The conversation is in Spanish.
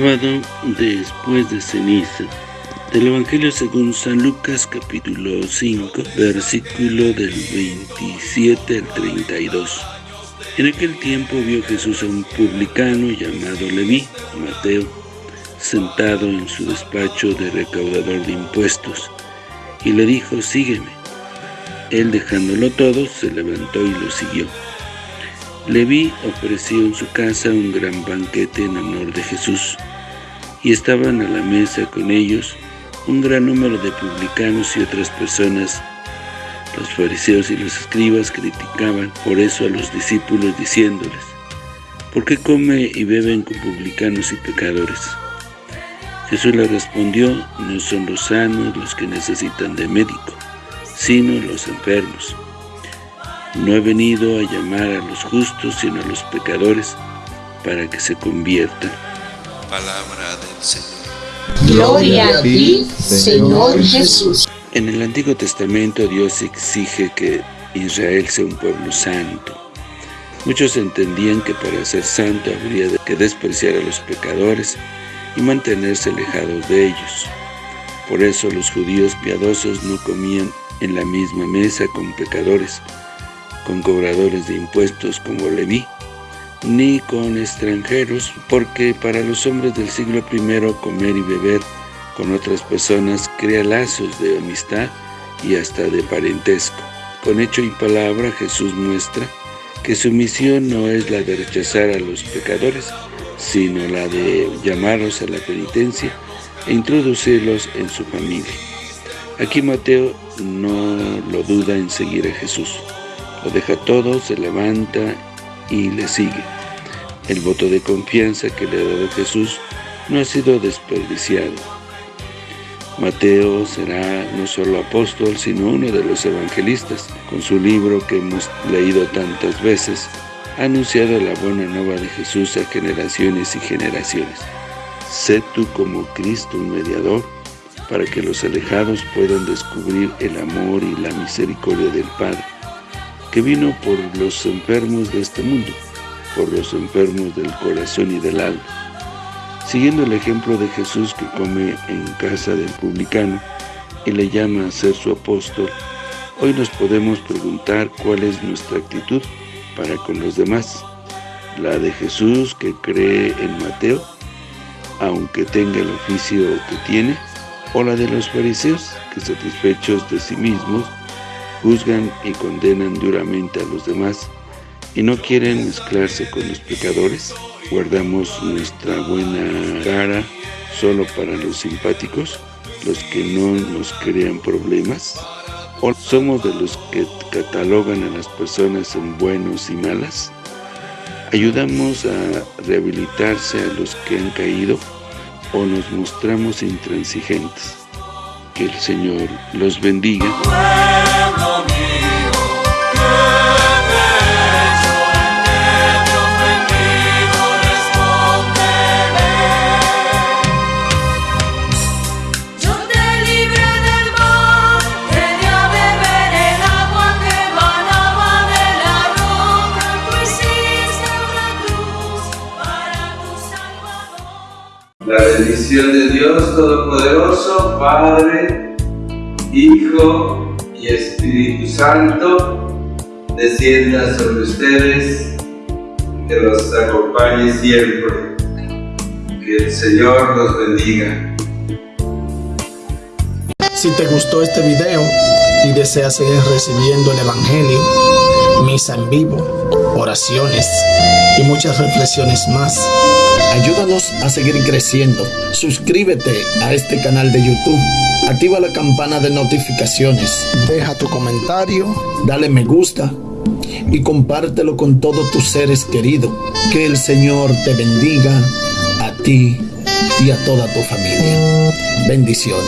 Sábado después de ceniza del Evangelio según San Lucas capítulo 5 versículo del 27 al 32 En aquel tiempo vio Jesús a un publicano llamado Leví, Mateo, sentado en su despacho de recaudador de impuestos, y le dijo, sígueme. Él dejándolo todo, se levantó y lo siguió. Leví ofreció en su casa un gran banquete en honor de Jesús, y estaban a la mesa con ellos un gran número de publicanos y otras personas. Los fariseos y los escribas criticaban por eso a los discípulos diciéndoles, ¿por qué come y beben con publicanos y pecadores? Jesús le respondió, no son los sanos los que necesitan de médico, sino los enfermos. No he venido a llamar a los justos, sino a los pecadores, para que se conviertan. Palabra del Señor. Gloria a ti, Señor Jesús. En el Antiguo Testamento Dios exige que Israel sea un pueblo santo. Muchos entendían que para ser santo habría que despreciar a los pecadores y mantenerse alejados de ellos. Por eso los judíos piadosos no comían en la misma mesa con pecadores, con cobradores de impuestos como Leví, ni con extranjeros, porque para los hombres del siglo I comer y beber con otras personas crea lazos de amistad y hasta de parentesco. Con hecho y palabra Jesús muestra que su misión no es la de rechazar a los pecadores, sino la de llamarlos a la penitencia e introducirlos en su familia. Aquí Mateo no lo duda en seguir a Jesús. Lo deja todo, se levanta y le sigue. El voto de confianza que le ha dado Jesús no ha sido desperdiciado. Mateo será no solo apóstol, sino uno de los evangelistas. Con su libro que hemos leído tantas veces, ha anunciado la buena nueva de Jesús a generaciones y generaciones. Sé tú como Cristo un mediador, para que los alejados puedan descubrir el amor y la misericordia del Padre, que vino por los enfermos de este mundo, por los enfermos del corazón y del alma. Siguiendo el ejemplo de Jesús que come en casa del publicano y le llama a ser su apóstol, hoy nos podemos preguntar cuál es nuestra actitud para con los demás. La de Jesús que cree en Mateo, aunque tenga el oficio que tiene, o la de los fariseos que satisfechos de sí mismos juzgan y condenan duramente a los demás y no quieren mezclarse con los pecadores. Guardamos nuestra buena cara solo para los simpáticos, los que no nos crean problemas. ¿O somos de los que catalogan a las personas en buenos y malas? ¿Ayudamos a rehabilitarse a los que han caído o nos mostramos intransigentes? Que el Señor los bendiga. Bendición de Dios Todopoderoso, Padre, Hijo y Espíritu Santo, descienda sobre ustedes, que los acompañe siempre. Que el Señor los bendiga. Si te gustó este video y deseas seguir recibiendo el Evangelio, misa en vivo, oraciones y muchas reflexiones más, Ayúdanos a seguir creciendo. Suscríbete a este canal de YouTube. Activa la campana de notificaciones. Deja tu comentario. Dale me gusta. Y compártelo con todos tus seres queridos. Que el Señor te bendiga a ti y a toda tu familia. Bendiciones.